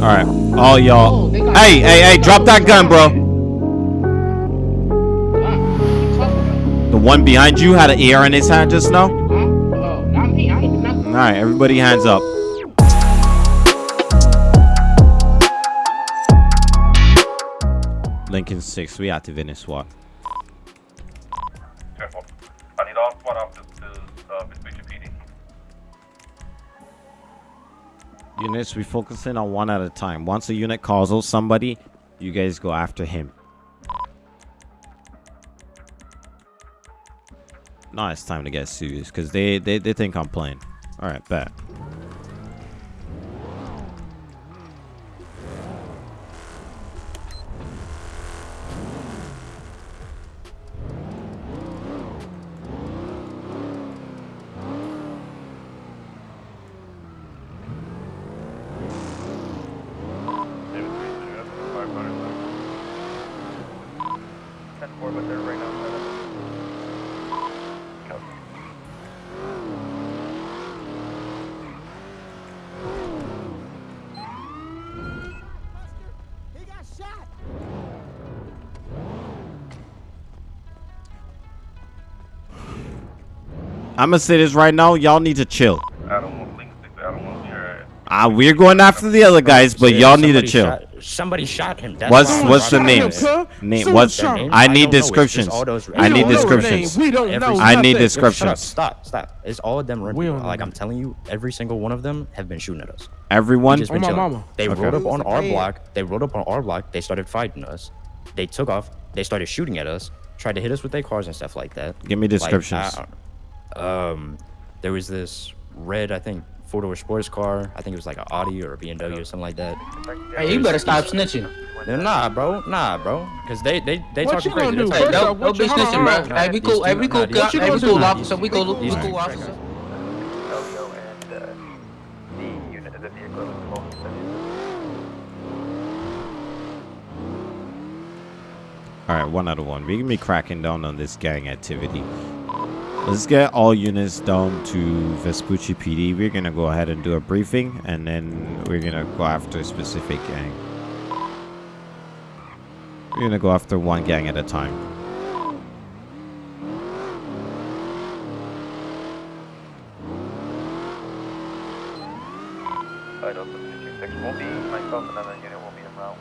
All right, all y'all. Hey, hey, hey! Drop that gun, bro. The one behind you had an AR in his hand just now. All right, everybody, hands up. Lincoln six, we activating SWAT. Units, we focus in on one at a time. Once a unit calls somebody, you guys go after him. Now it's time to get serious because they, they they think I'm playing. All right, bet. I'm gonna say this right now. Y'all need to chill. I don't want Link 6, I don't want to be her. Uh, we're going after the other guys, but y'all need to chill. shot- somebody shot him. That's What's what's the I'm names? robbing him. Name Someone what's shot him. I I need don't know, it's just descriptions. I need don't know the descriptions. We don't Every- know I need nothing. descriptions. Stop, stop. It's all of them. We don't like know. I'm telling you, every single one of them have been shooting at us. Everyone. Just been Oh, my chilling. mama. They Okay. rode up on our man? block. They rode up on our block. They started fighting us. They took off. They started shooting at us. Tried to hit us with their cars and stuff like that. Give me Like, descriptions. I- um, there was this red, I think, four door sports car. I think it was like an Audi or a BMW or something like that. Hey, you better stop snitching. Nah, bro. Nah, bro. Cause they they they What talking you gonna crazy. do? They're Hey, First talking- off, don't, what don't be you- hold on, snitching, bro. on. Hey, we cool. Hey, we cool. two- What you Hey, we cool officer. We cool. We cool officer. Elio and uh, the unit of the vehicle is close to All right, one out of one. We're gonna be cracking down on this gang activity. Let's get all units down to Vespucci PD. We're gonna go ahead and do a briefing, and then we're gonna go after a specific gang. We're gonna go after one gang at a time. Side of the 226 will be myself, another unit will be around.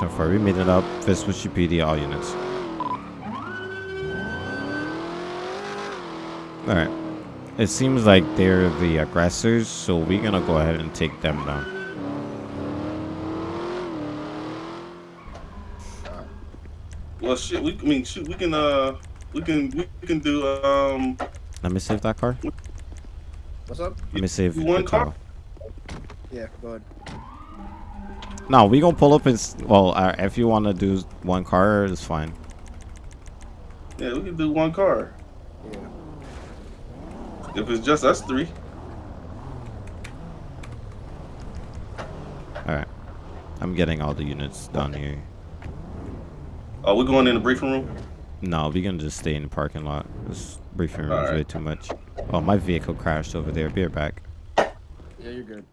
So far, we made it up. Vespucci PD, all units. All right. It seems like they're the aggressors, so we're gonna go ahead and take them down. Well, shit. We, I mean, shoot. We can, uh, we can, we can do, um, Let me save that car. What's up? Let me save One car? car. Yeah, go ahead. No, we gonna pull up and well, uh, if you wanna do one car, it's fine. yeah, we can do one car. Yeah. If it's just us three. All right. I'm getting all the units down here. Are we going in the briefing room? No, we can just stay in the parking lot. This briefing room is Alright. way too much. Oh, my vehicle crashed over there. Be right back. Yeah, you're good.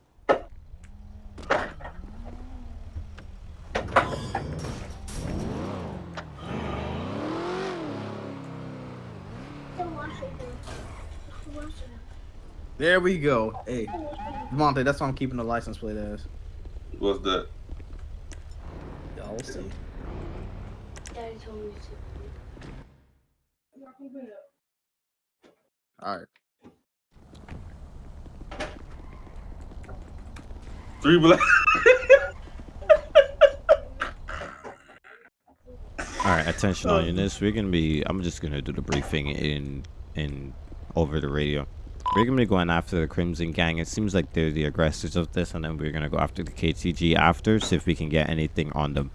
There we go. Hey, Monte, that's why I'm keeping the license plate as. What's that? Y'all will see. Daddy told me to. All right. Three black. All right, attention all oh. units. We're gonna be. I'm just gonna do the briefing in in over the radio. We're gonna be going after the Crimson Gang. It seems like they're the aggressors of this, and then we're gonna go after the KTG after, see if we can get anything on them.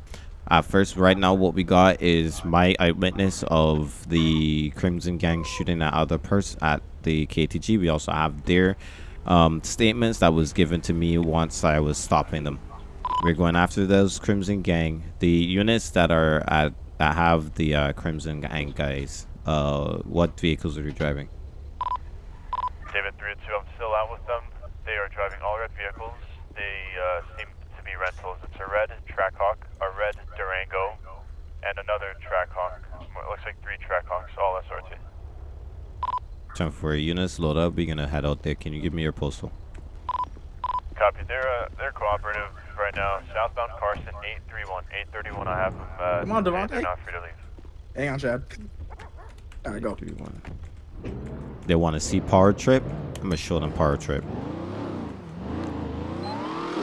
At first, right now, what we got is my eyewitness of the Crimson Gang shooting at other person at the KTG. We also have their um, statements that was given to me once I was stopping them. We're going after those Crimson Gang. The units that are at that have the uh, Crimson Gang guys. Uh, what vehicles are you driving? David 3 2, I'm still out with them. They are driving driving all red vehicles. They uh, seem to be rentals. It's a red Trackhawk, a red Durango, and another Trackhawk. It looks like three Trackhawks, all SRT. Time for units load up. We're gonna head out there. Can you give me your postal? Copy. They're uh, they're cooperative right now. Southbound Carson, 831. 831. I have them. Uh, Come on, they're- Devontae. They're not free to leave. Hang on, Chad. All right, go. Three, one. They want to see Power Trip. I'm gonna show them Power Trip. Put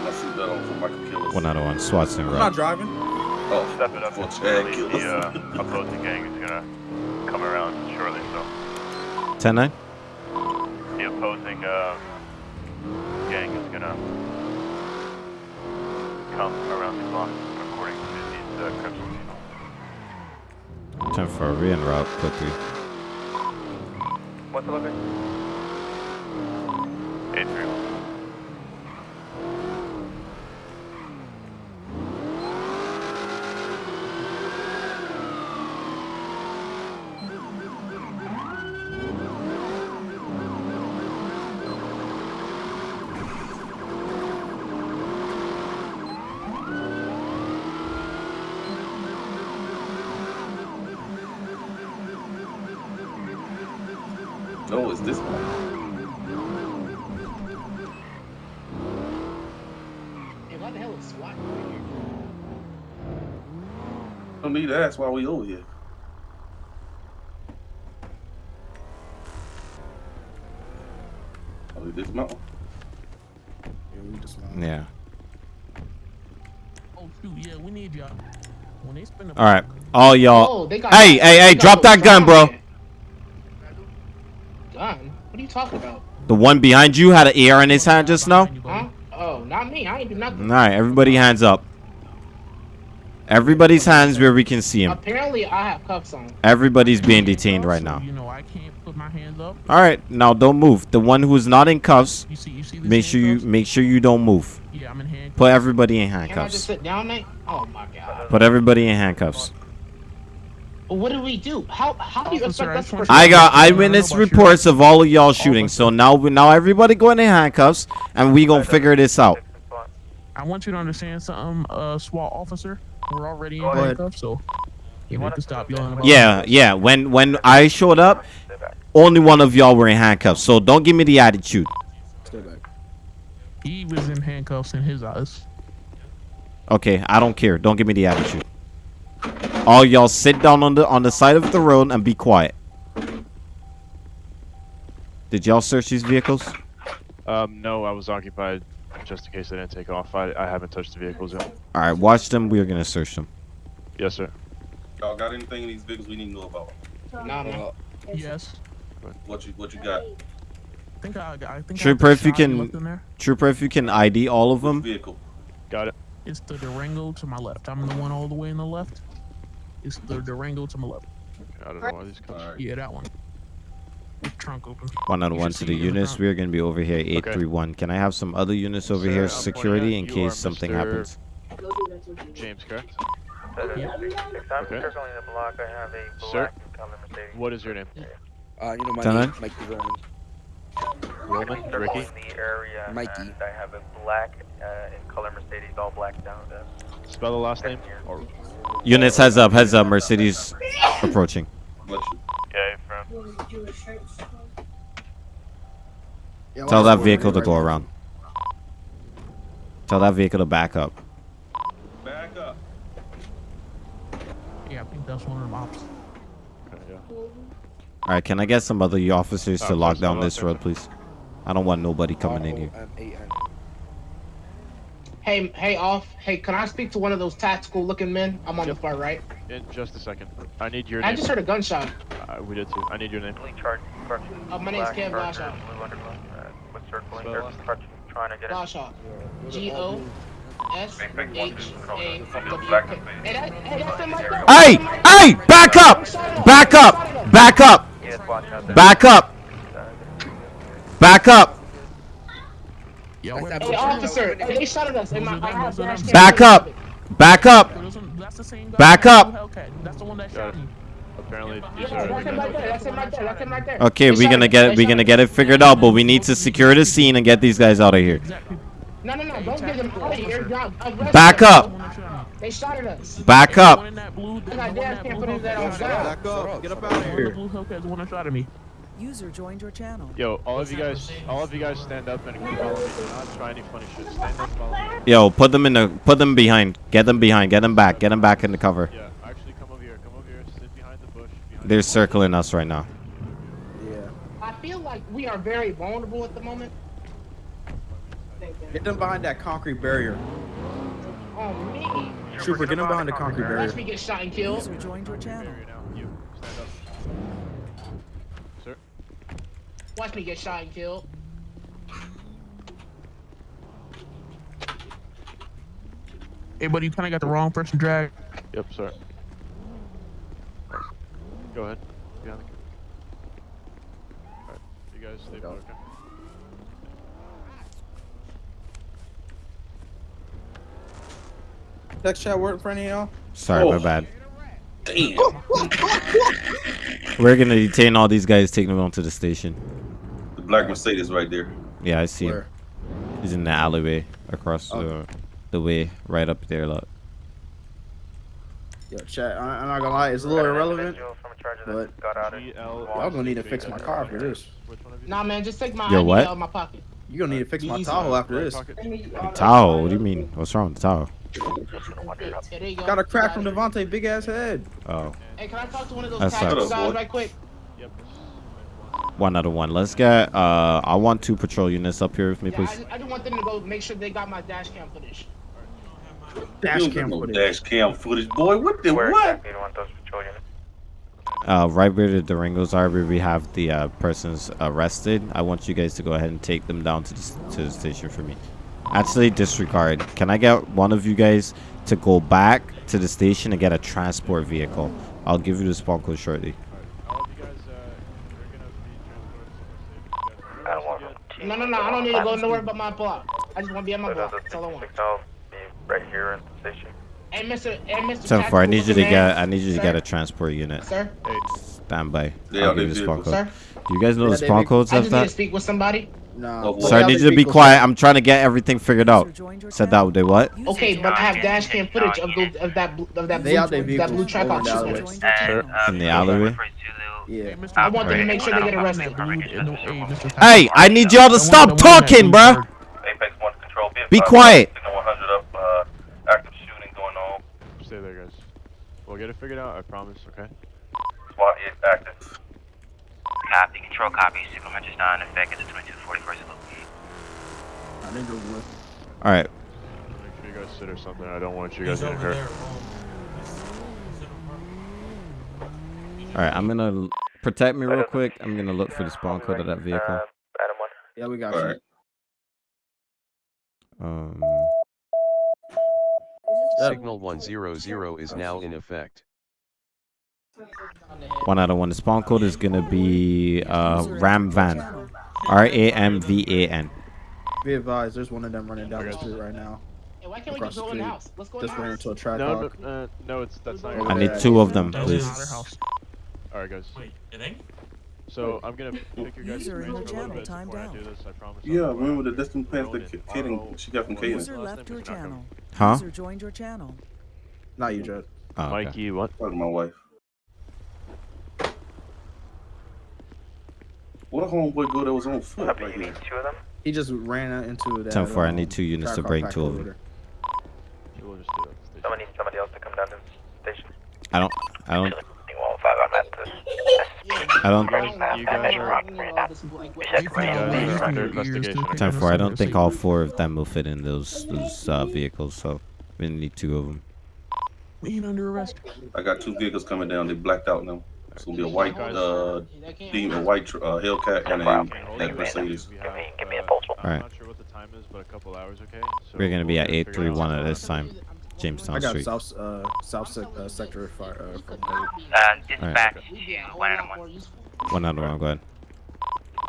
my seatbelt on for Michael One out of one. Swats and I'm not driving. Oh, Step it up. for It's Chad really Killers. the uh, opposing gang is gonna come around shortly. So 10 9. the opposing uh, gang is gonna come around the block, according to these uh, criminals. Time for a re route. Put three. What's the location? 831. no, it's this one. Hey, why the hell is SWAT here? Don't need to ask why we over here. Oh, this mountain. Yeah, we just Yeah. Oh shoot, yeah, we need y'all. When they spend All right. All y'all. Oh, they got. Hey, hey, hey! Drop that gun, bro. Gun? What are you talking about? The one behind you had an AR in his hand just now. Huh? Oh, not me. I ain't do nothing. All right, everybody, hands up. Everybody's hands where we can see him. Apparently, I have cuffs on. Everybody's being detained right now. You know, I can't put my hands up. All right, now don't move. The one who's not in cuffs, You see, you see make sure you make sure you don't move. Yeah, I'm in handcuffs. Put everybody in Can I just handcuffs. sit down, mate? Oh my god. Put everybody in handcuffs. What do we do? How how do you Officer, expect I us just to? I got I don't eyewitness reports of all of y'all shooting. So now we now everybody going in handcuffs, and we gonna figure this out. I want you to understand something, uh, SWAT officer. We're already in Go ahead. handcuffs, so you need to stop yelling about Yeah, yeah. When when I showed up, only one of y'all were in handcuffs. So don't give me the attitude. stay back. He was in handcuffs in his eyes. Okay, I don't care. Don't give me the attitude. All y'all sit down on the on the side of the road and be quiet. Did y'all search these vehicles? Um, no, I was occupied just in case they didn't take off. I, I haven't touched the vehicles yet. All right, watch them. We're gonna search them. Yes, sir. Y'all got anything in these vehicles we need to know about? Nah, man. Yes. What you what you got? I think I, I think Trooper, I if you can- left. Trooper, if you can ID all of Which them. vehicle? Got it. It's the Durango to my left. I'm the one all the way in the left. It's the Durango to my left. I don't know why these comes. Alright. Yeah, that one. With trunk open. One on You one to the it the units. We're gonna be over here, eight three one. Can I have some other units over Sir, here, I'm security, in case something Mr. happens? James, correct? Yeah. six Okay. circling the block. I have a Sir? black and color Mercedes. What is your name? Uh, you know my Tell name, her. Mikey Roman. Roman? Ricky? the area. Mikey. And I have a black uh, in color Mercedes, all black down there. Spell the last name? Or Units, heads up, heads up. Mercedes approaching. What you? Yeah, from You want to do a shirt swap? Yeah, Tell that vehicle to go around. Tell that vehicle to back up. Back up. Yeah, I think that's one of them ops. okay, yeah. All right, can I get some other officers Uh, to lock down this road, please? I don't want nobody coming in here. R-O-M-A-N. Hey, hey, off. Hey, can I speak to one of those tactical looking men? I'm on Yep. the far right. In just a second. I need your I name. just heard a gunshot. Uh, we did too. I need your name. Blue chart. Uh, my name's black Ken Charger, Blashoff. Blue underglow. Uh, with circling. Spell They're last name. correction, trying to get it. Gunshot. G O S H A W Hey, that, hey, that's in my gun. Hey, hey, back up, back up, back up, Yes, watch out there. back up, back up, Yeah, wait, Hey, officer. Hey, they shot at us. And my, I have dash cam back up, back up. That's the same guy Back up. That's the one that shot me. apparently. Okay, we're gonna get They we're gonna get it figured out, but we need to secure the scene and get these guys out of here. No, no, no. Don't get them out of here. Back up. They shot at us. Back up. One in that blue, the one got in gas that can't blue put his head on Hellcat. fire. Back up. Get up out of One in the here. Blue Hellcat, the one that shot at me. User joined your channel. Yo, all of you guys, all of you guys, stand up and follow me. Do not try any funny shit. Stand up, follow me. Yo, put them in the put them behind. Get them behind. Get them back. Get them back in the cover. Yeah, actually, come over here. Come over here. Sit behind the bush. Behind They're circling us right now. Yeah. I feel like we are very vulnerable at the moment. Get them behind that concrete barrier. Oh me. Trooper, get them behind the concrete barrier. Watch me get shot and killed. User joined your channel. Barrier now. You stand up. Sir. Watch me get shot and killed. Hey, buddy, you kind of got the wrong person dragged. Yep, sir. Go ahead. Behind the. Alright, you guys stay put, okay? Text chat work for any of y'all? Sorry, my Oh. bad. Damn. We're gonna detain all these guys, take them onto the station. The black Mercedes right there. Yeah, I see him. He's in the alleyway across the Okay. the way, right up there. Look. Yo, chat. I, I'm not gonna lie, it's a little irrelevant. From a But- that got out of GL. Y'all gonna need to fix my car after this. Which one of you? Nah, man, just take my Yo, ID what? out of my pocket. You gonna need to fix my Easy. Tahoe after this. pocket. Tahoe? What do you mean? What's wrong with the Tahoe? Yeah, there you go. Got a crack from Got it. Devontae big ass head. Oh, Hey, can I talk to one of those That guys right quick? Yep. one out of one. Let's get. Uh, I want two patrol units up here with me, Yeah, I, please. just, I just want them to go make sure they got my dash cam footage. Dash You cam footage. dash cam footage, boy. What the Where what? exactly do you want those patrol units? Uh, right where the Durangos are, where we have the uh, persons arrested. I want you guys to go ahead and take them down to the, to the station for me. Actually, disregard. Can I get one of you guys to go back to the station and get a transport vehicle? I'll give you the spawn code shortly. All of you guys, uh, you're gonna be transported somewhere safe. You guys I don't want get- them. No, no, no, I don't need to go nowhere but my block. I just want to be at my But uh, block. those That's all I want. signal be right here in the station. Hey, Mr. Hey, Mr. Ten four. I need you to Looking get. I need you to Sir? get a transport unit. Sir, Hey, Stand by. Yeah, I'll give you the spawn vehicles. code. sir. Do you guys know Yeah, the they spawn vehicles. codes I of just need to speak with somebody. No. Boy, Sir, I need you to be quiet. I'm trying to get everything figured out. User joined your Said channel. that. They what? Okay, but I have dash cam footage of those of that of that blue out their that blue tripod over the alleyway. joined. In the alleyway. Hey, Uh, I want them to make sure they get arrested. that blue- in the- hey, I need y'all to stop talking, bruh. Apex 1 control. Be quiet. Signal 100 up. Uh, active shooting going on. stay there, guys. We'll get it figured out. I promise. Okay. SWAT is active. Copy, control copy. Signal message not in effect at the 2241st location. I think it All right. Make sure you guys sit or something. I don't want you guys getting hurt. All right. I'm gonna protect me real quick. I'm gonna look for the spawn code of that vehicle. Uh, Adam 1. Yeah, we got All you. right. Um. Signal 100 is now in effect. One out of one. The spawn code is gonna be uh Ram Van. R A M V A N. Be advised, there's one of them running down the street right now. Hey, why can't we just go in the house? Let's go in the Just ran into a track No, no, uh, no, it's that's not. I need two of them, please. Another house. All right, guys. Wait, so I'm gonna pick your guys' brains for a little bit timed before I do this. I promise. I'll Yeah, go remember the with Destiny pants that Kaden she got from Ronan. Kaden. User left your is not coming. channel. Huh? User joined your channel. Not you, Judge. Oh, okay. Mikey, what? Talking to my wife. What homeboy go that was on foot right here? two of them? He just ran out into that. 10-4, I um, need two units to track bring two of them. there. We'll just do it. at the station. Someone needs somebody else to come down to the station. I don't. I don't. Thing 105, I'm at the. I don't. You guys, you are. You know, all this blank- Check You right guys now. are under Ears, investigation. ears, okay? Ten four. I don't think all four of them will fit in those those uh, vehicles, so we need two of them. We ain't under arrest. I got two vehicles coming down. They blacked out now. It's gonna be a white uh, That can't demon, a white tr- uh, Hellcat, and a Okay, that. Mercedes. Give me- have, give me a. I'm Alright. not sure what the time is, but a couple hours, okay? So We're gonna be at get it eight figured three out. one at this time, Jamestown I got Street. south uh south sec- uh, sector fire uh, from Dave. Uh, dispatch, Yeah, a whole one lot and one. useful. One out of one. Go ahead.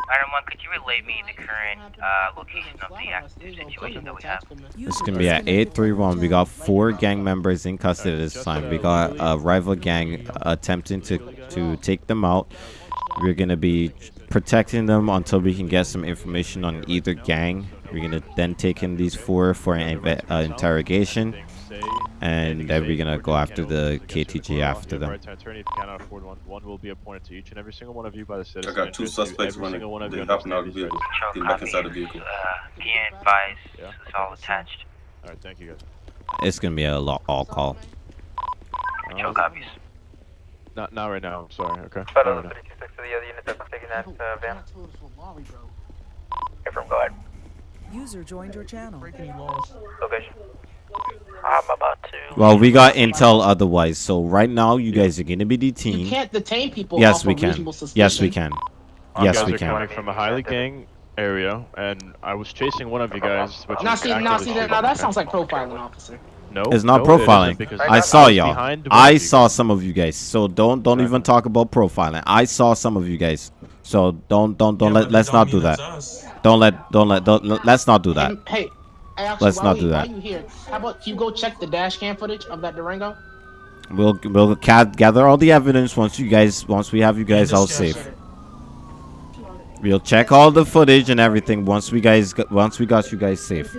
Item one, could you relay me the current uh, location of the active situation that we have? It's gonna be at 831. We got four gang members in custody at this time. We got a rival gang attempting to to take them out. We're gonna be protecting them until we can get some information on either gang. We're gonna then take in these four for an uh, interrogation, and then we're gonna go after the KTG after them. Right to attorney, if you cannot afford one, one will be appointed to each and every single one of you by the I citizen. got two suspects running. single They're you hopping out of the vehicle. Show back inside the vehicle. Uh, PN advised, Yeah. it's all attached. All right, thank you guys. It's gonna be a lo- all call. Show Uh, copies. not not right now. I'm sorry. Okay. But Not right now. 56 of the other units that taking that uh, van. Confirm, go ahead. User joined your channel. Breaking. Location. I'm about to. Well, we got intel otherwise, so right now you guys are gonna be detained. You can't detain people Yes, off we of can. reasonable suspicion. Yes, we can. You Yes, guys we are can. coming from a highly gang area, and I was chasing one of you guys, which Now was see, now see, that, now that sounds like profiling, officer. No, It's not no, profiling. because I saw y'all. I of you. saw some of you guys. So don't don't even talk about profiling. I saw some of you guys. So don't don't don't let let's not do that. Don't let don't let don't let- let's not do that. Hey, hey, actually, Let's while not we- do that. While you here, how about you go check the dash cam footage of that Durango? We'll we'll ca- gather all the evidence once you guys once we have you guys all safe. We'll check all the footage and everything once we guys got, once we got you guys safe.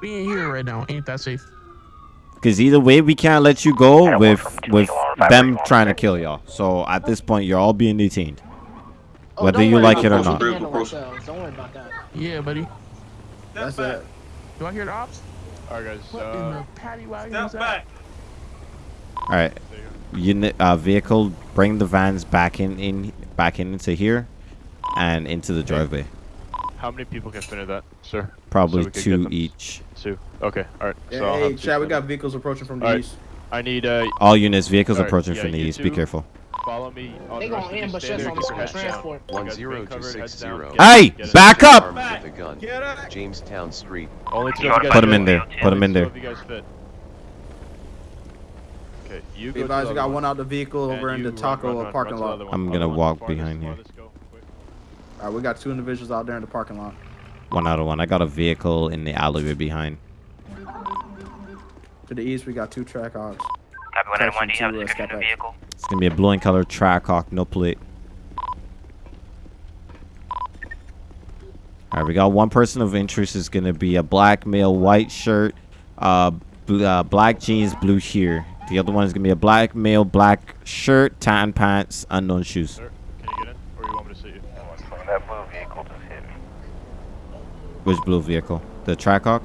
We ain't here right now. Ain't that safe? Because either way, we can't let you go with with them trying to kill y'all. So at this point, you're all being detained, Oh, whether don't you like it or not. We handle ourselves. Don't worry about that. Yeah, buddy. That's it. Do I hear the ops? All right, guys. What in Uh, the paddy wagon is? All right, unit uh, vehicle, bring the vans back in in back in into here, and into the driveway. how many people can fit in that, sir? Probably we could get two each. Two. Okay. All right. Yeah, so hey, Chad, we got vehicles approaching from the All right. east. I need uh. All units, vehicles all right, approaching yeah, from the you east. Be careful. Follow me. On They the rest gonna of you ambush stay us there, on get the your heads down. transport. You guys remain covered, heads 10260. down, get Hey, in. back up! Armed with a gun. Jamestown Street. Only two of you guys Put 'em fit. in there. Put 'em in Only there. Two of you guys fit. Okay, you Be go to advised, the we got other one out the vehicle and over in you the run, taco run, run, parking run to the lot. other one. I'm Other gonna one, walk farthest, behind here. farthest, go, quick. All right, we got two individuals out there in the parking lot. One out of one. I got a vehicle in the alleyway behind. To the east, we got two Trackhawks. Copy 191, do you have a Attention to, uh, description of the vehicle? It's gonna be a blue and color Trackhawk, no plate. All right, we got one person of interest. is gonna be a black male, white shirt, uh, bl- uh, black jeans, blue here. The other one is gonna be a black male, black shirt, tan pants, unknown shoes. Sir, can you get in, or you want me to see you? That blue vehicle just hit me. Which blue vehicle? The Trackhawk.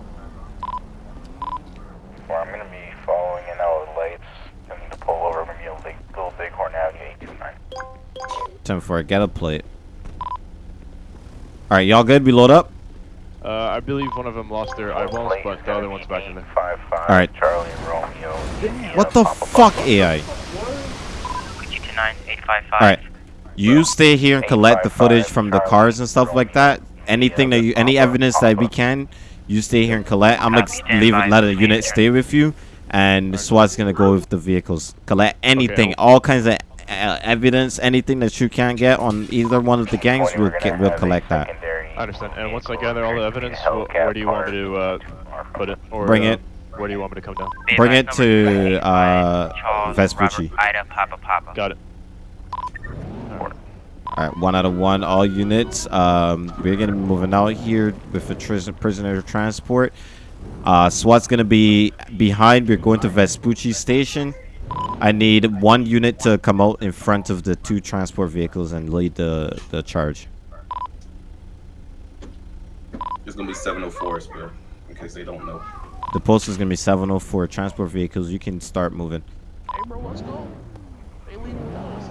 Where I'm gonna be following in out of the lights. I need to pull over from Little Big, Little Bighorn Avenue 829. Ten four. Get a plate. All right, y'all good? We load up. Uh, I believe one of them lost their eyeballs, but the other one's back in there. 855 All right. Charlie Romeo. What the fuck, AI? You to 9855? All right. You stay here and collect the footage from the cars and stuff like that. Anything that you, any evidence that we can, you stay here and collect. I'm gonna leave it, let a unit stay with you, and SWAT's gonna go with the vehicles. Collect anything, all kinds of uh, evidence, anything that you can get on either one of the gangs. We'll get, we'll collect that. I understand. And once I gather all the evidence, wh- where do you want me to uh, put it? Or, Bring uh, it. Where do you want me to come down? Bring it to uh, Vespucci. Ida, Papa, Papa. Got it. All right, one out of one, all units. Um, we're gonna be moving out here with a prisoner transport. Uh, SWAT's gonna be behind. We're going to Vespucci Station. I need one unit to come out in front of the two transport vehicles and lead the the charge. It's gonna be 704, bro. In case they don't know. The post is gonna be 704 transport vehicles. You can start moving. Hey, bro, let's go. They leaving without us.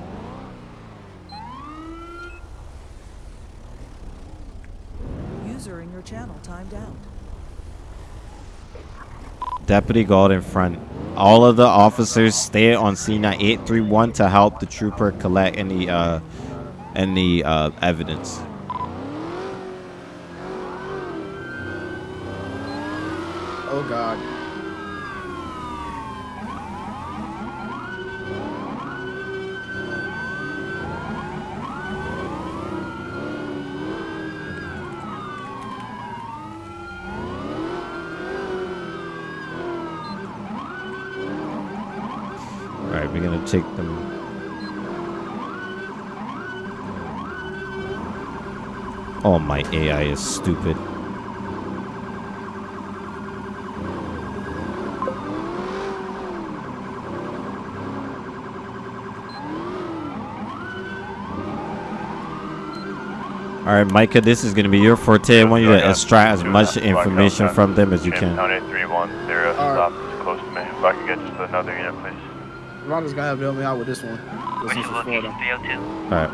User in your channel timed out. Deputy Gold in front. All of the officers stay on scene at 831 to help the trooper collect any uh any uh evidence. Oh God. We're gonna take them. Oh, my AI is stupid. All right, Micah, this is gonna be your forte. I want you to extract as much information from them as you can. Jamestown 831, zero Alright. stop close to me. If I could get just another unit, please. Ronda's gonna have to help me out with this one. This is for Florida. All right.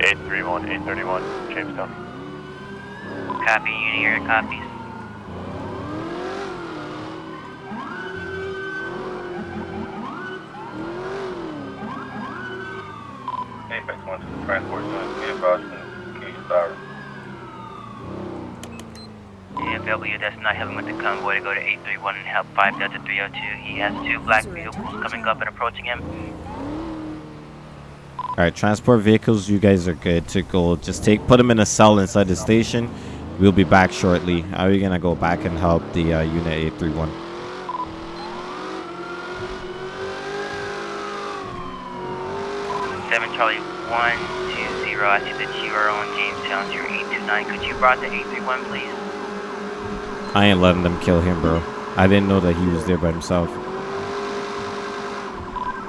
831, 831, Jamestown. Copy, unit here, copies. Apex 1 to the transport unit. Be advised, can you start? DFW does not helping with the convoy to go to 831 and help 5 Delta 302. He has two black vehicles coming up and approaching him. All right, transport vehicles, you guys are good to go. Just take, put them in a cell inside the station. We'll be back shortly. Are you gonna go back and help the uh, unit 831? Seven Charlie one two zero. I see that you are on Jamestown zero eight two nine. Could you route to eight three one, please? I ain't letting them kill him, bro. I didn't know that he was there by himself.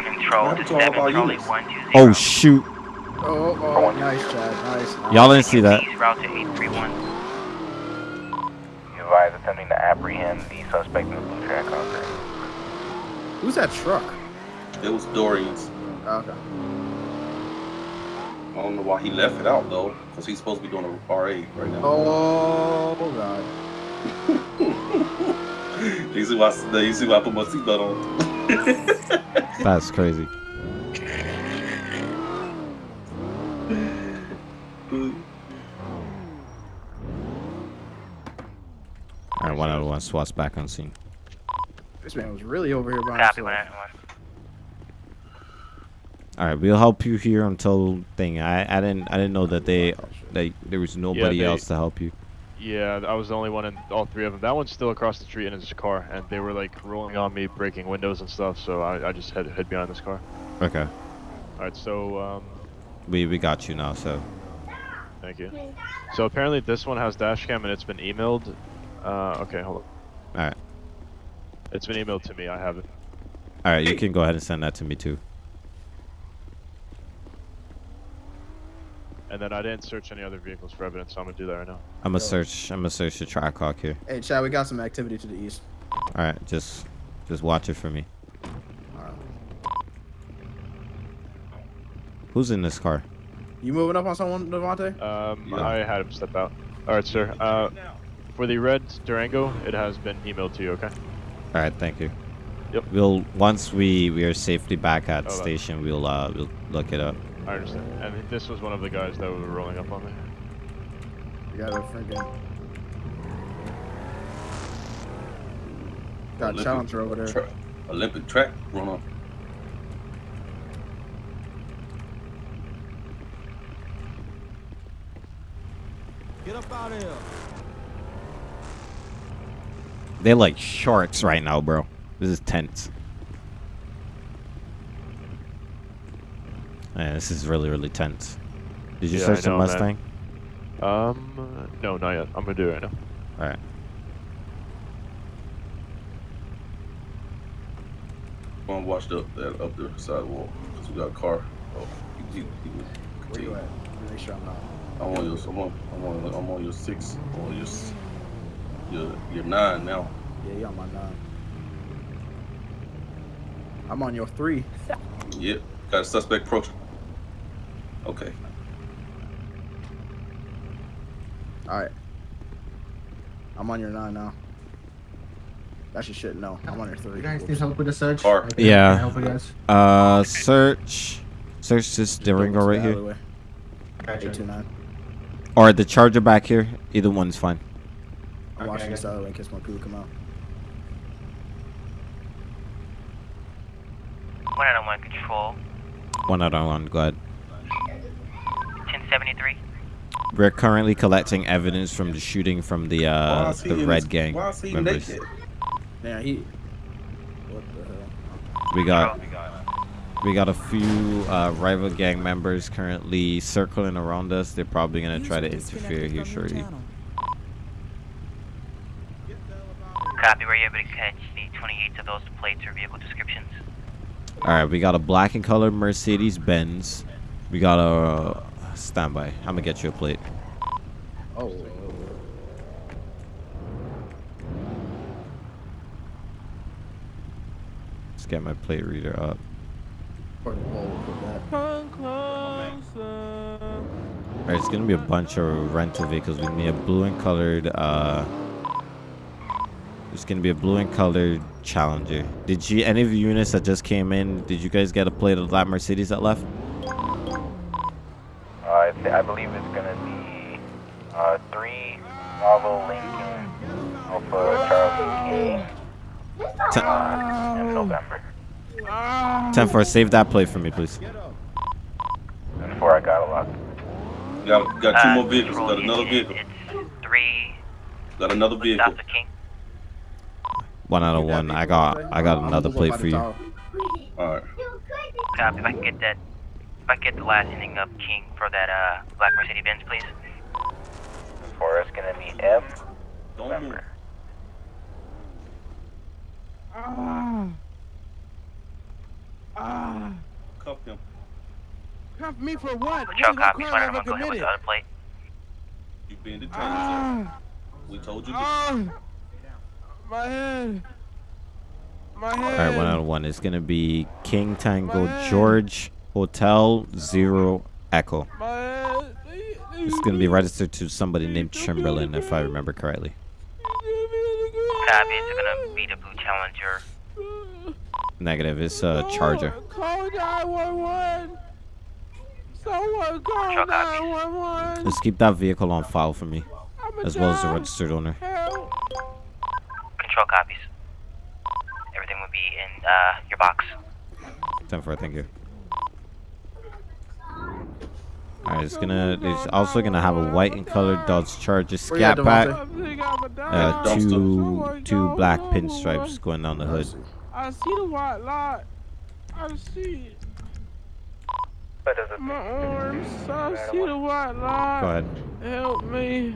Control to happened to all seven our Charlie units? one two oh, zero. Oh shoot! Oh, oh, nice, Chad. Nice. nice. Y'all didn't see that. Please route to eight three one. You advise attempting to apprehend the suspect in the blue track car. Who's that truck? It was Dorian's. Oh, okay. I don't know why he left it out though, because he's supposed to be doing a RA right now. Oh god. You see why? You see why I put my seatbelt on? That's crazy. All right, one out of one. SWAT's back on scene. This man was really over here by Copy himself. one out one. All right, we'll help you here until thing. I I didn't I didn't know that they that there was nobody they- else to help you. Yeah, I was the only one in all three of them. That one's still across the street in his car, and they were like rolling on me, breaking windows and stuff. So I, I just hid, hid behind this car. Okay, All right, so um, we we got you now. So thank you. So apparently this one has dash cam and it's been emailed. Uh, okay, hold on. all right, It's been emailed to me. I have it. all right. You can go ahead and send that to me too. And then I didn't search any other vehicles for evidence, so I'm gonna do that right now. I'm gonna search. I'm gonna search the track hawk here. Hey, Chad, we got some activity to the east. All right, just just watch it for me. Who's in this car? You moving up on someone, Devontae? Um, Yeah. I had him step out. All right, sir. Uh, for the red Durango, it has been emailed to you. Okay. All right, thank you. Yep. We'll once we we are safely back at Oh, station, we'll uh we'll look it up. I understand. And this was one of the guys that were rolling up on me. We got a freaking. Got Olympic challenger over there. tra- Olympic track runner. Get up out of here. They're like sharks right now, bro. This is tense. Man, this is really really tense. Did you Yeah, I search the know, man. Mustang? Um, no, not yet. I'm gonna do it right now. All right. I'm gonna watch the that up the sidewalk because we got a car. Oh, he, he, he was Where you at? Me Make sure I'm not. I'm on your, I'm on, I'm on, I'm on your six, I'm on your, your, your nine now. Yeah, you're on my nine. I'm on your three. Yep, got a suspect approaching. Okay. All right. I'm on your nine now. That's your shit. No, I'm on your three. You guys need help with the search? Car. I can- Yeah. I help you guys? Uh, search, search this Durango right here, Gotcha. Eight two nine. or the Charger back here. Either one's fine. I'm Okay, watching I this other way in case my crew come out. One out of one control. One out on one. Go ahead. 1073. We're currently collecting evidence from the shooting from the Why uh is he the Red this- Gang Why is he members. naked? Yeah, he. What the hell? We got We got a few uh, rival gang members currently circling around us. They're probably gonna try to interfere here shortly. Copy. Were you able to catch the 28 of those plates or vehicle descriptions? All right, we got a black and colored Mercedes Benz. We got a uh, standby. I'm gonna get you a plate. Oh. Let's get my plate reader up. All right, it's gonna be a bunch of rental vehicles. We need a blue and colored. Uh, there's gonna be a blue and colored Challenger. Did you any of the units that just came in? Did you guys get a plate of that Mercedes that left? Uh, I, believe it's gonna be uh, three Bravo Lincoln Alpha Charlie King Ten, uh, in November. ten four, save that plate for me, please. And before I got a lot. Got got two Uh, more vehicles. roll Got another unit, vehicle. It's three. Got another vehicle. South of King. One out of one. I got I got another plate for you. All right. Copy. If I can get that, if I can get the last ending of King for that uh black Mercedes Benz, please. For us, gonna be M. November. Ah. Ah. Cuff him. Cuff me for what? Patrol What copy. crime Spider, have I'm gonna go ahead with the other plate. You being detained, Ah. sir. We told you. Ah. My head. My head. right, one out of one. It's gonna be King Tango George Hotel Zero Echo. It's gonna be registered to somebody named Chamberlain, if I remember correctly. Copy. It's gonna be the blue Challenger. Negative. It's a Charger. Call 911. Someone call 911. Let's keep that vehicle on file for me, as well as the registered owner. Control copies. Everything will be in uh your box. Ten four, thank you. Alright, it's gonna. It's also gonna have a white and colored Dodge Charger Where you Scat Pack. Uh, two two black pinstripes going down the hood. I see the white light. I see it. My arms. I see the white light. Go ahead. Help me.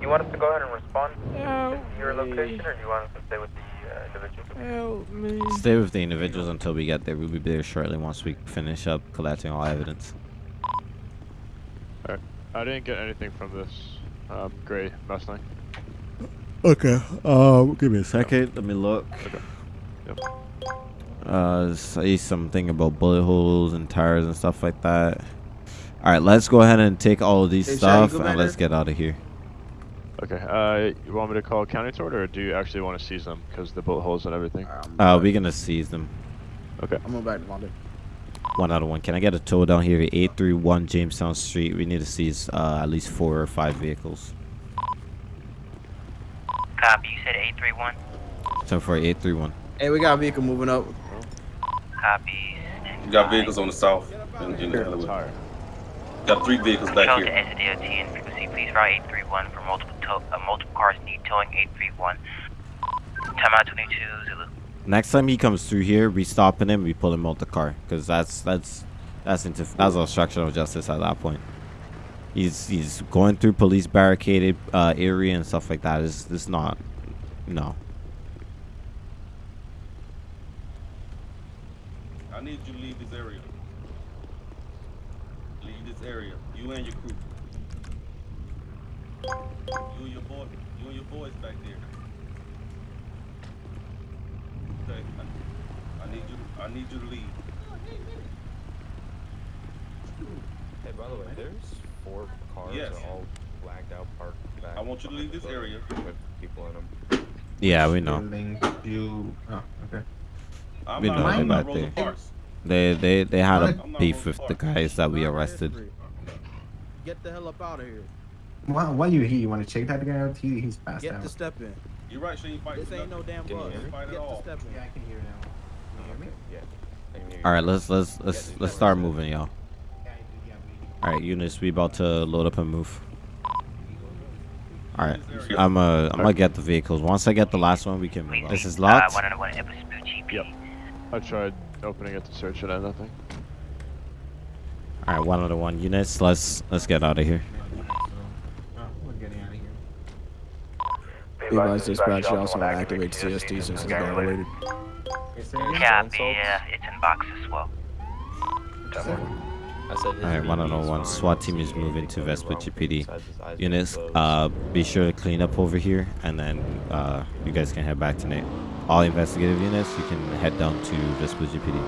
You want us to go ahead and respond Help to your location, or do you want us to stay with the uh, individual? Help me. Stay with the individuals until we get there. We'll be there shortly once we finish up collecting all evidence. Alright. I didn't get anything from this um, gray Mustang. Okay. Uh, give me a second. Let me look. Okay. Yep. Uh, say something about bullet holes and tires and stuff like that. All right, let's go ahead and take all of these Hey, stuff and let's get out of here. Okay. Uh, you want me to call county tort, or do you actually want to seize them because the bullet holes and everything? Uh, we're gonna seize them. Okay. I'm going back to Devontae. One out of one. Can I get a tow down here at 831 Jamestown Street? We need to seize uh, at least four or five vehicles. Copy. You said 831. So for 831. Hey, we got a vehicle moving up. Copy. You got vehicles on the south. In, in the alleyway. Got three vehicles back Control to here. SDOT and frequency, please route 831 for multiple tow, uh, multiple cars need towing 831. Timeout 22 Zulu. Next time he comes through here, we stopping him. We pull him out the car because that's that's that's into that's obstruction of justice at that point. He's he's going through police barricaded uh, area and stuff like that. Is this not? No. I need you to leave this area. Leave this area. You and your crew. You and your boy. You and your boys back there. Okay. I, I need you. I need you to leave. Hey, by the way, there's four cars Yes. all blacked out parked back. I want you to leave this area. With people in them. Yeah, we know. You. Oh, okay. I'm We know I'm they're not back there. Parks. They they they had a I'm not beef with the guys that we arrested. Get the hell up out of here. Why, why you here? You want to check that guy out? He, he's passed Get out. the step in. You're right. She ain't fighting. This ain't no damn Can bug. hear? Fight at Get the all. step in. Yeah, I can hear now. Can you hear me? Yeah. I can hear you. All right, let's let's let's let's start moving, y'all. All right, Eunice, we about to load up and move. All right, I'm uh I'm gonna get the vehicles. Once I get the last one, we can move. This is Uh, locked. 101 Episode GP. Yep. I tried opening it to search it and nothing. All right, one of the one units. Let's let's get out of here. Be advised, dispatch, you also want to activate CST since it's gang related. Copy, yeah, it's in box as well. All right, 101 SWAT team is moving to Vespucci PD. Units, uh, be sure to clean up over here, and then uh, you guys can head back to Nate. All investigative units, you can head down to Vespucci PD.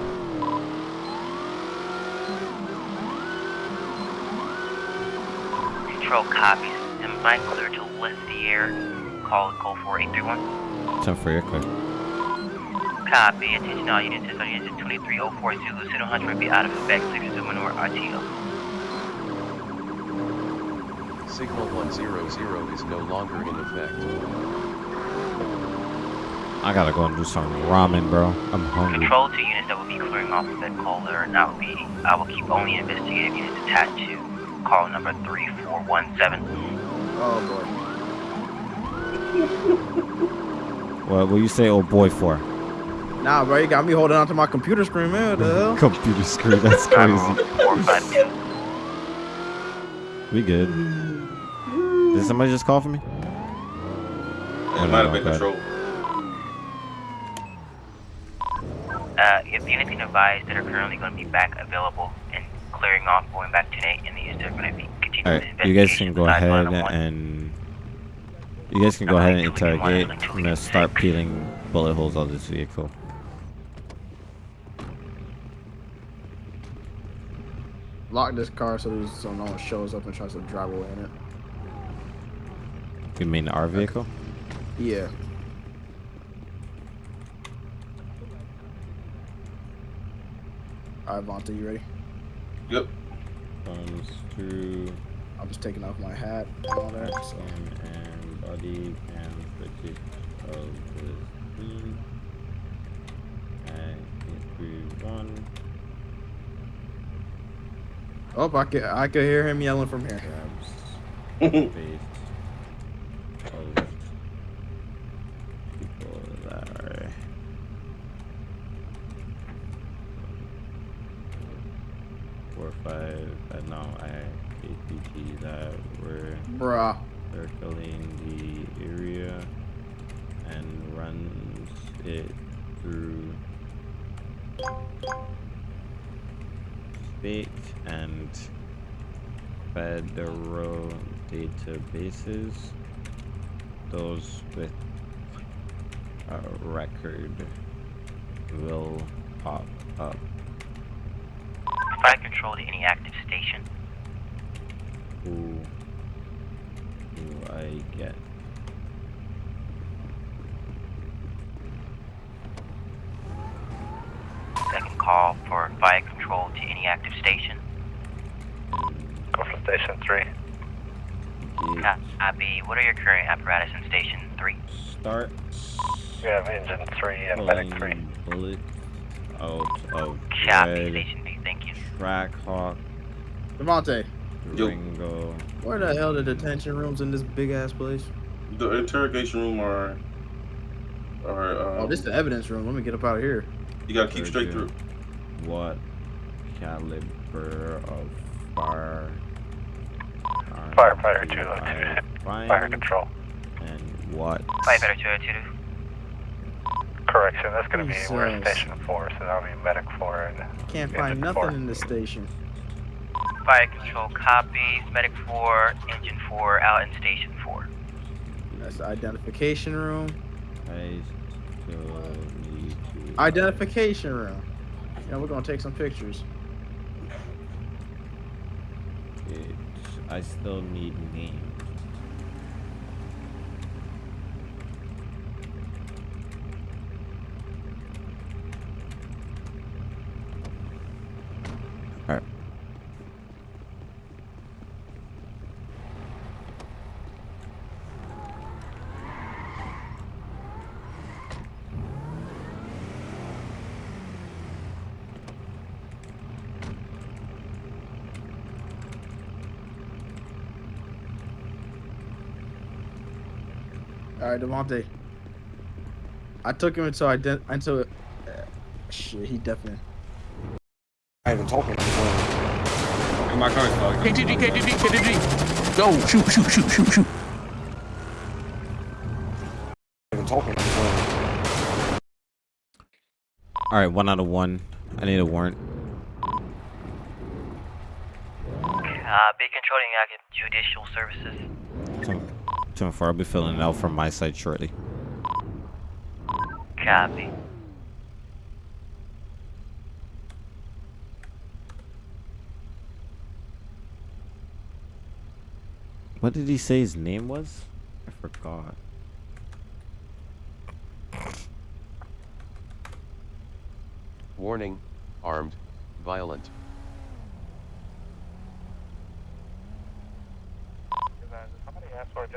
Control copies. Am I clear to lift the air? Call call 4831. 10 for your clear. Copy. Attention all units. This unit is 2304 Zulu. Pseudo Hunter will be out of effect. Please resume maneuver RTO. Signal 100 is no longer in effect. I gotta go and do some ramen, bro. I'm hungry. Control two units that will be clearing off of that caller, and I will be I will keep only investigative units attached to call number 3417. Oh What will you say, oh boy, for? boy. Nah, bro, you got me holding onto my computer screen, man. What the hell? Computer screen, that's crazy. 452. We good. Did somebody just call for me? It might have been control. Uh, if units can advise that are currently going to be back available and clearing off, going back to Nate, and the units that are going to be continuing All the right, you guys can go ahead 101. and you guys can go ahead and interrogate. I'm gonna start peeling bullet holes out of this vehicle. Lock this car so, there's, so no one shows up and tries to drive away in it. You mean our vehicle? Yeah. Alright, Vonta, you ready? Yep. Comes through I'm just taking off my hat and all that. So. skin and body cam footage of the scene. And three one Oh, I could, I could hear him yelling from here. grabs face of people that are four five uh, no I APG that were Bruh. circling and federal databases. Those with a record will pop up. Provide control to any active station. Who do I get? Second call for fire control to any active station. Go for station three. Copy. What are your current apparatus in station three? Start We have engine three and medic three. pulling bullets out of Copy. red Station B. Thank you. Trackhawk Devontae, Ringo. where the hell the detention rooms in this big ass place? The interrogation room are are. Um, Oh, this is the evidence room. Let me get up out of here. You gotta keep straight through. What caliber of fire? Are Firefighter you two, uh, fire control. And what? Firefighter 202. Correction, that's gonna be we're in station four, so that'll be medic four and Can't find nothing four. in the station. Fire control copies. Medic 4, engine 4, out in station 4. That's the identification room. I still need to. Identification room. Yeah, we're gonna take some pictures. It, I still need names. Alright. All right, Devontae. I took him into ident into uh, shit, he definitely. I even talking. My car's bugged. KTG, KTG, KTG. Go, shoot, shoot, shoot, shoot, shoot. Even talking. All right, one out of one. I need a warrant. Uh, be controlling active judicial services. Two, two and four. I'll be filling it out from my side shortly. Copy. What did he say his name was? I forgot. Warning, armed, violent. Somebody asked for a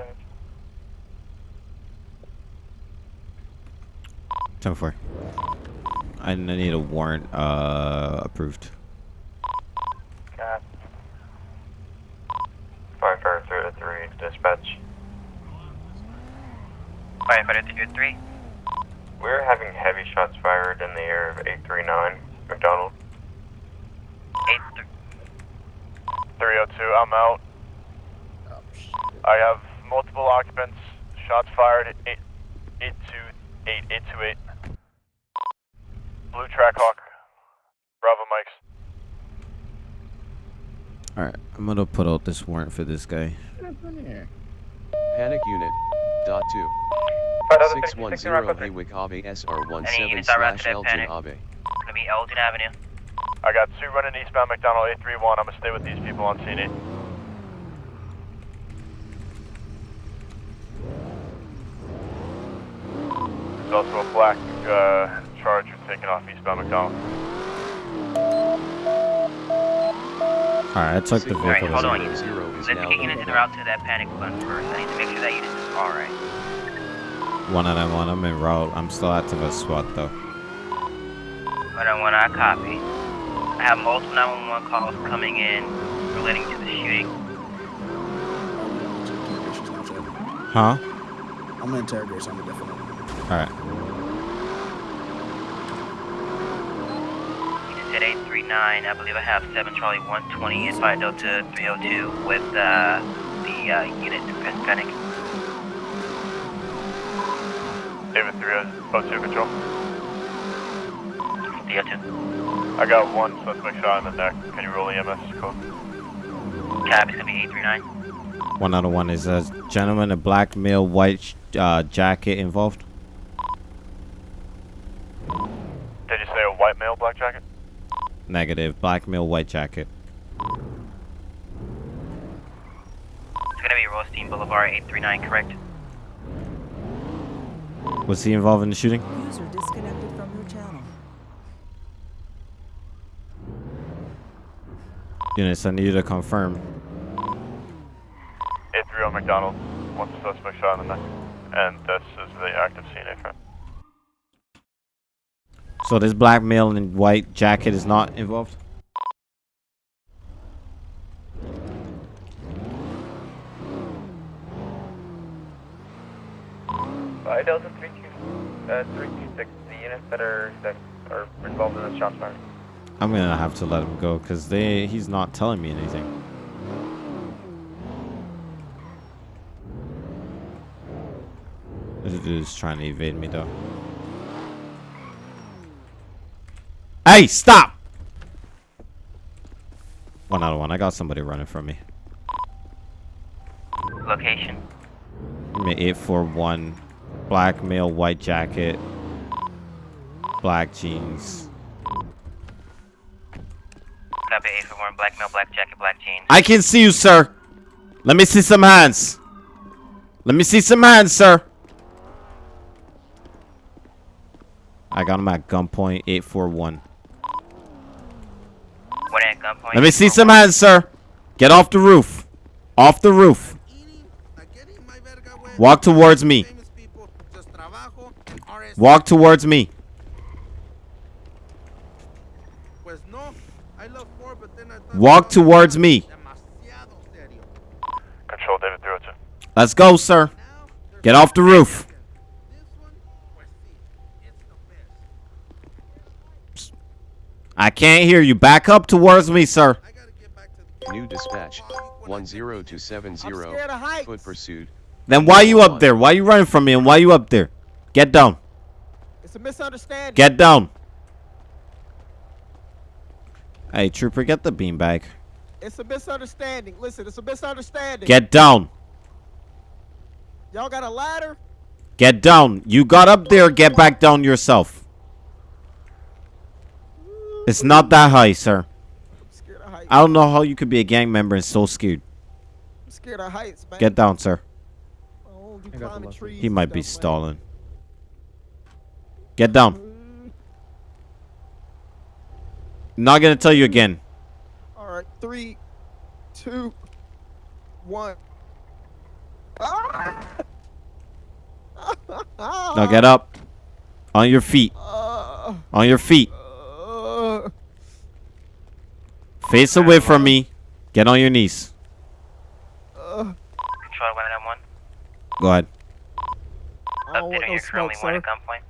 judge. Two and four. I I need a warrant uh, approved. Cap. Firefighter three to three, dispatch. Firefighter 303. We're having heavy shots fired in the air of 839 McDonald. 302, I'm out. I have multiple occupants. Shots fired at 8, 828, 828. Blue Trackhawk. Bravo Mikes. All right, I'm gonna put out this warrant for this guy. Panic unit. Dot two. Five thousand Six fifty one six in zero Hawick Abe SR one seven slash after that Elgin? Abe. Gonna be Elgin Avenue. I got two running eastbound McDonald 831. I'm gonna stay with these people on scene 8. There's also a black uh, Charger taking off eastbound McDonald. All right, I took the vehicle. Alright, hold on. as- Let's kick into the route to that panic button first. I need to make sure that unit is alright. One out of one. I'm in route. I'm still active as SWAT though. But I want to copy. I have multiple 911 calls coming in relating to the shooting. Huh? I'm gonna interrogate something different. All right. Unit 839, I believe I have 7 Charlie 120 and 5 Delta 302 with uh, the uh, unit Panic. David 302 control. 302. I got one suspect shot in the neck. Can you roll the EMS code? Cab is going to be 839. One out of one. Is a gentleman, a black male, white uh, jacket involved? Did you say a white male black jacket? Negative. Black male, white jacket. It's going to be Rothstein Boulevard 839, correct? Was he involved in the shooting? User disconnected from your channel. Units, I need you to confirm. 830 McDonald. One suspect shot in the neck. And this is the active scene A front. So this black male in white jacket is not involved? Five Delta 32, uh, 326, the units that are, that are involved in the shots fired. I'm gonna have to let him go because they he's not telling me anything. This dude's trying to evade me though. Hey, stop! One out of one. I got somebody running from me. Location. Me 841. Black male, white jacket. Black jeans. Copy 841, black male, black jacket, black jeans. I can see you, sir. Let me see some hands. Let me see some hands, sir. I got him at gunpoint 841. One at gunpoint. Let me see some hands, sir. Get off the roof. Off the roof. Walk towards me. Walk towards me. Walk towards me. Control David 302. Let's go, sir. Get off the roof. I can't hear you. Back up towards me, sir. New dispatch, 10270, foot pursuit. Then why you up there? Why you running from me and why you up there? Get down. It's a misunderstanding. Get down. Hey, trooper, get the beanbag. It's a misunderstanding. Listen, it's a misunderstanding. Get down. Y'all got a ladder? Get down. You got up there. Get back down yourself. It's not that high, sir. I don't know how you could be a gang member and so scared. I'm scared of heights, man. Get down, sir. Oh, I don't do climbing trees He might be stalling. Get down. Mm-hmm. Not gonna tell you again. All right, three, two, one. Now get up. On your feet. Ah. On your feet. Face away from me. Get on your knees. Control 191. Go ahead. I don't want no your smoke, currently wanted sir. gunpoint.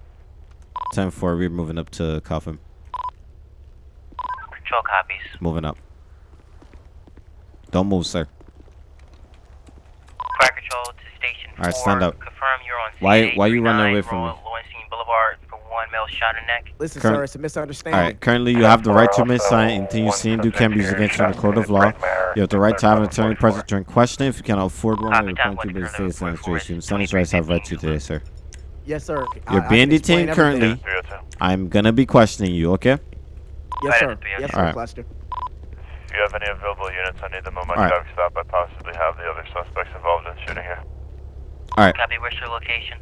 10 4, we're moving up to Coffin. Control copies. Moving up. Don't move, sir. Fire control to station Alright, 4. stand up. Confirm you're on Why- CA why you running away from me? Boulevard for one male shot in neck. Listen, Current- sir, it's a misunderstanding. Alright, currently you have the right to remain silent. Uh, Anything you see and do can be used against you in a court of law. You have the right to have an attorney present during questioning. If you cannot afford one, Copy you're that, going to be what's state further administration. Senators rights have right to today, sir. Yes, sir. You're being detained currently. I'm gonna be questioning you, okay? Yes, sir. Yes, sir, Alright. Cluster. If you have any available units, I need them on my Alright. traffic stop. I possibly have the other suspects involved in shooting here. Alright. Copy, where's your location?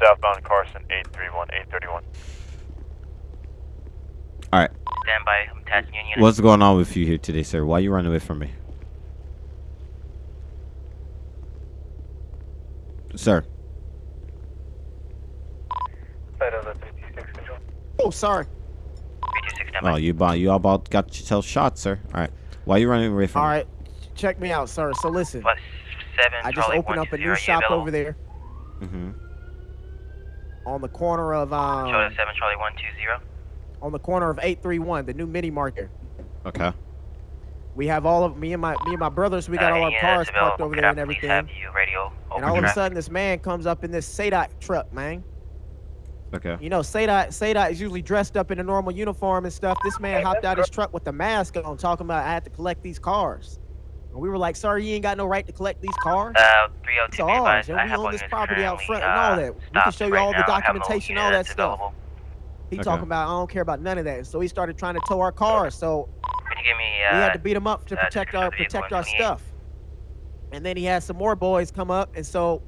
Southbound Carson, 831, 831. Alright. Stand by. I'm attaching unit. What's going on with you here today, sir? Why you running away from me? Sir. Oh, sorry. 326, stand by. Oh, you about you about got yourself shot, sir. Alright. Why are you running away from All me? right, check me out, sir. So listen, Plus 7, I just opened up a new shop available? over there Mm-hmm. On the corner of um Charlie 7, Charlie 120. on the corner of 831, the new mini market. Okay. We have all of me and my me and my brothers. We got Uh, all our any cars units parked over could there I and everything. have you radio And over all of a sudden, this man comes up in this SADOT truck, man. Okay. You know, SADOT SADOT is usually dressed up in a normal uniform and stuff. This man hopped out his truck with the mask on, talking about I had to collect these cars. And we were like, sorry, you ain't got no right to collect these cars." Uh, 302, It's ours, and I we own this property out front and all uh, that. We can show you right all the now. I documentation, all that stuff. available. He Okay. talking about I don't care about none of that. So he started trying to tow our cars. So Could you give me, we uh, had to beat him up to uh, protect our of the vehicle protect our stuff. And then he had some more boys come up, and so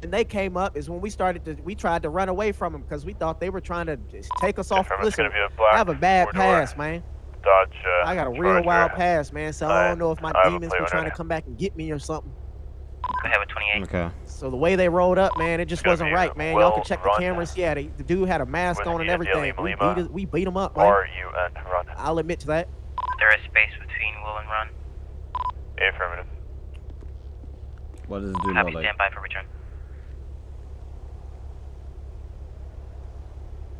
when they came up is when we started to we tried to run away from them because we thought they were trying to just take us off. Confirm it's Listen, gonna be a black I have a bad four-door pass, man. Dodge, uh, I got a real Charger. wild pass, man. So I don't know if my I have a demons plate were trying to come back and get me or something. I have a 28. Okay. So the way they rolled up, man, it just wasn't right, man. Y'all can check the cameras. Yeah, they, the dude had a mask on and everything. We Lima. beat, it- we beat him up, man. R-U-N, run. I'll admit to that. There is space between will and run. Affirmative. What does it do Copy, like? stand by for return.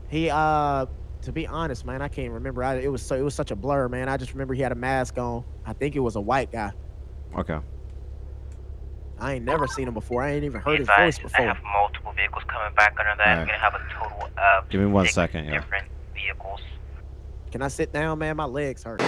He, uh, to be honest, man, I can't remember. I, it was so it was such a blur, man. I just remember he had a mask on. I think it was a white guy. Okay. I ain't never seen him before. I ain't even heard Be his voice advised, I before. have multiple vehicles coming back under that. I'm gonna have a total of Give me one six second, yeah. different vehicles. Can I sit down, man? My legs hurt.